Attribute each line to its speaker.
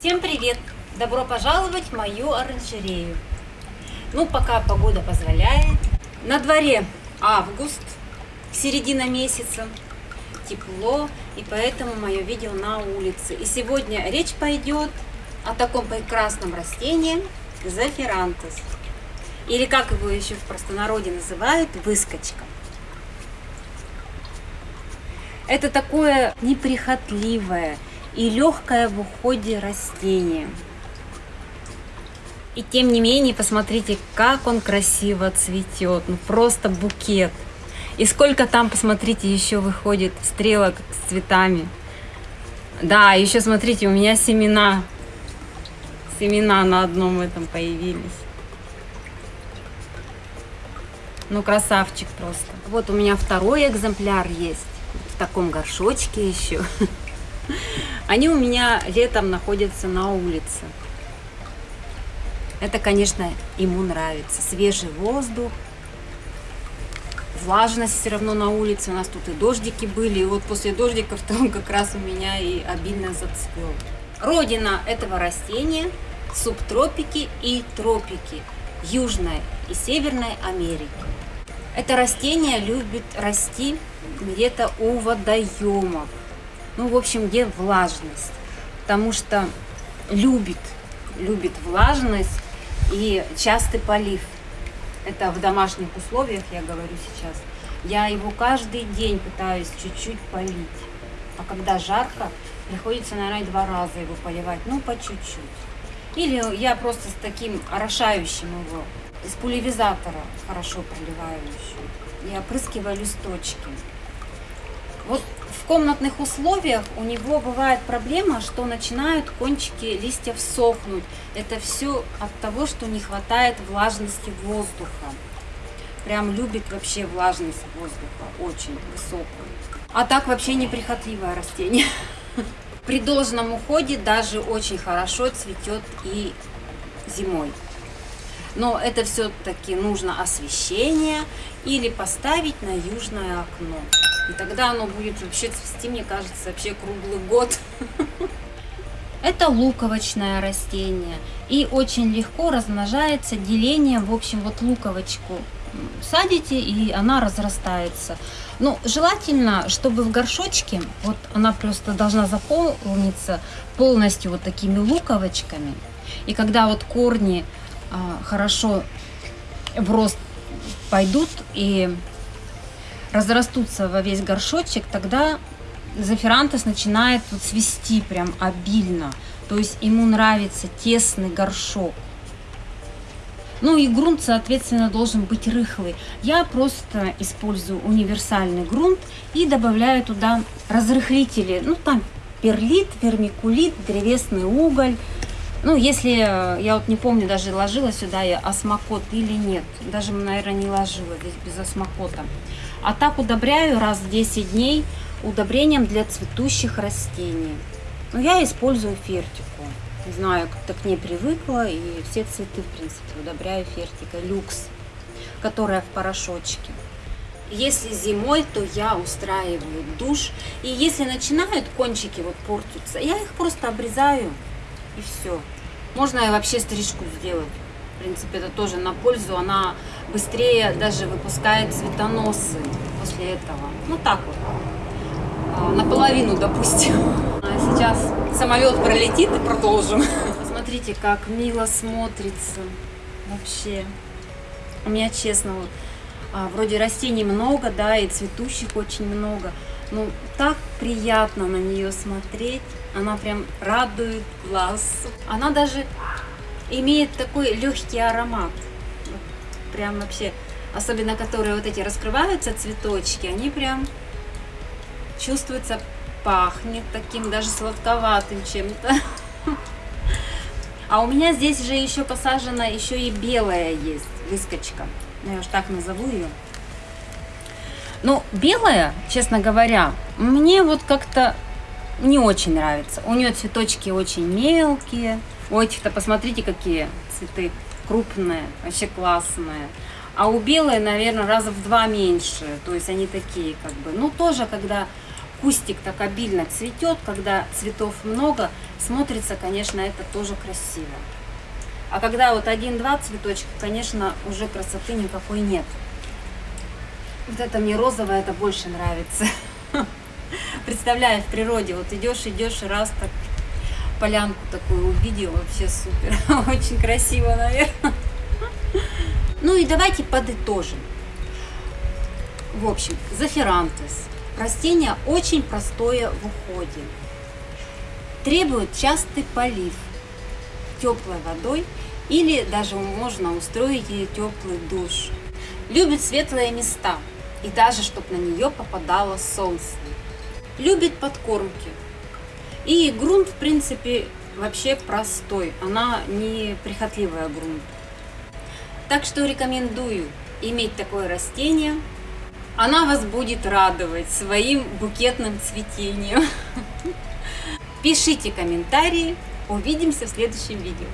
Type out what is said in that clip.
Speaker 1: Всем привет! Добро пожаловать в мою оранжерею. Ну, пока погода позволяет. На дворе август, середина месяца, тепло, и поэтому мое видео на улице. И сегодня речь пойдет о таком прекрасном растении зафирантус. Или как его еще в простонародье называют, выскочка. Это такое неприхотливое и легкое в уходе растение. И тем не менее, посмотрите, как он красиво цветет. Ну, просто букет. И сколько там, посмотрите, еще выходит стрелок с цветами. Да, еще смотрите, у меня семена. Семена на одном этом появились. Ну, красавчик просто. Вот у меня второй экземпляр есть в таком горшочке еще. Они у меня летом находятся на улице. Это, конечно, ему нравится. Свежий воздух, влажность все равно на улице. У нас тут и дождики были. И вот после дождиков он как раз у меня и обильно зацвел. Родина этого растения – субтропики и тропики Южной и Северной Америки. Это растение любит расти где-то у водоемов. Ну, в общем, где влажность. Потому что любит, любит влажность и частый полив. Это в домашних условиях, я говорю сейчас. Я его каждый день пытаюсь чуть-чуть полить. А когда жарко, приходится, наверное, два раза его поливать, ну, по чуть-чуть. Или я просто с таким орошающим его, из пульверизатора хорошо проливаю еще. И опрыскиваю листочки. Вот в комнатных условиях у него бывает проблема, что начинают кончики листьев сохнуть. Это все от того, что не хватает влажности воздуха. Прям любит вообще влажность воздуха, очень высокую. А так вообще неприхотливое растение. При должном уходе даже очень хорошо цветет и зимой. Но это все-таки нужно освещение или поставить на южное окно. И тогда оно будет вообще цвести, мне кажется, вообще круглый год. Это луковочное растение и очень легко размножается делением, в общем, вот луковочку садите и она разрастается. Ну, желательно, чтобы в горшочке, вот она просто должна заполниться полностью вот такими луковочками. И когда вот корни а, хорошо в рост пойдут и разрастутся во весь горшочек, тогда зафирантус начинает вот свести прям обильно. То есть ему нравится тесный горшок. Ну и грунт, соответственно, должен быть рыхлый. Я просто использую универсальный грунт и добавляю туда разрыхлители. Ну там перлит, вермикулит, древесный уголь. Ну, если, э, я вот не помню, даже ложила сюда я осмокот или нет. Даже, наверное, не ложила здесь без осмокота. А так удобряю раз в 10 дней удобрением для цветущих растений. Но я использую фертику. Не знаю, как-то к ней привыкла. И все цветы, в принципе, удобряю фертикой люкс, которая в порошочке. Если зимой, то я устраиваю душ. И если начинают кончики вот портиться, я их просто обрезаю и все. Можно и вообще стрижку сделать. В принципе, это тоже на пользу. Она быстрее даже выпускает цветоносы после этого. Ну так вот. А, наполовину, допустим. А сейчас самолет пролетит и продолжим. Смотрите, как мило смотрится вообще. У меня, честно, вот, а, вроде растений много, да, и цветущих очень много. Ну, так приятно на нее смотреть. Она прям радует глаз. Она даже имеет такой легкий аромат. Прям вообще, особенно которые вот эти раскрываются цветочки, они прям чувствуется, пахнет таким даже сладковатым чем-то. А у меня здесь же еще посажена еще и белая есть выскочка. Ну, я уж так назову ее. Ну, белая, честно говоря, мне вот как-то не очень нравится. У нее цветочки очень мелкие. У этих-то посмотрите, какие цветы крупные, вообще классные. А у белой, наверное, раза в два меньше. То есть они такие, как бы, ну, тоже, когда кустик так обильно цветет, когда цветов много, смотрится, конечно, это тоже красиво. А когда вот один-два цветочка, конечно, уже красоты никакой нет. Вот это мне розовое, это больше нравится. Представляю, в природе, вот идешь, идешь, и раз так полянку такую увидел, вообще супер. Очень красиво, наверное. Ну и давайте подытожим. В общем, зафирантес. Растение очень простое в уходе. Требует частый полив теплой водой или даже можно устроить ей теплый душ. Любит светлые места и даже чтобы на нее попадало солнце. Любит подкормки. И грунт, в принципе, вообще простой. Она не прихотливая грунт. Так что рекомендую иметь такое растение. Она вас будет радовать своим букетным цветением. Пишите комментарии. Увидимся в следующем видео.